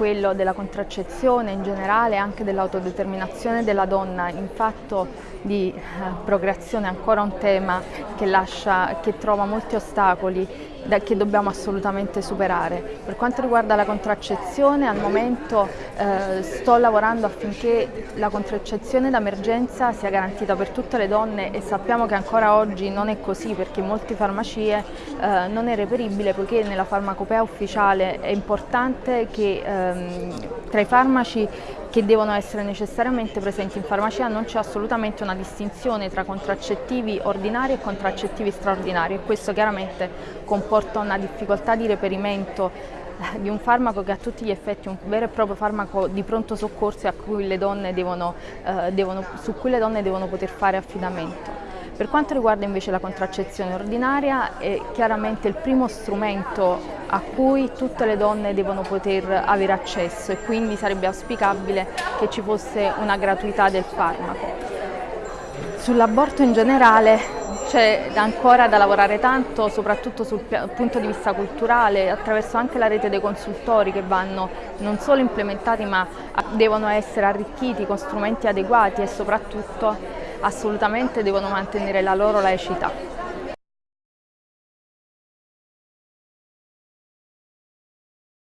quello della contraccezione in generale e anche dell'autodeterminazione della donna in fatto di eh, procreazione è ancora un tema che, lascia, che trova molti ostacoli che dobbiamo assolutamente superare. Per quanto riguarda la contraccezione, al momento eh, sto lavorando affinché la contraccezione d'emergenza sia garantita per tutte le donne e sappiamo che ancora oggi non è così perché in molte farmacie eh, non è reperibile poiché nella farmacopea ufficiale è importante che ehm, tra i farmaci che devono essere necessariamente presenti in farmacia non c'è assolutamente una distinzione tra contraccettivi ordinari e contraccettivi straordinari e questo chiaramente comporta una difficoltà di reperimento eh, di un farmaco che a tutti gli effetti è un vero e proprio farmaco di pronto soccorso cui devono, eh, devono, su cui le donne devono poter fare affidamento. Per quanto riguarda invece la contraccezione ordinaria è chiaramente il primo strumento a cui tutte le donne devono poter avere accesso e quindi sarebbe auspicabile che ci fosse una gratuità del farmaco. Sull'aborto in generale c'è ancora da lavorare tanto, soprattutto sul punto di vista culturale, attraverso anche la rete dei consultori che vanno non solo implementati ma devono essere arricchiti con strumenti adeguati e soprattutto assolutamente devono mantenere la loro laicità.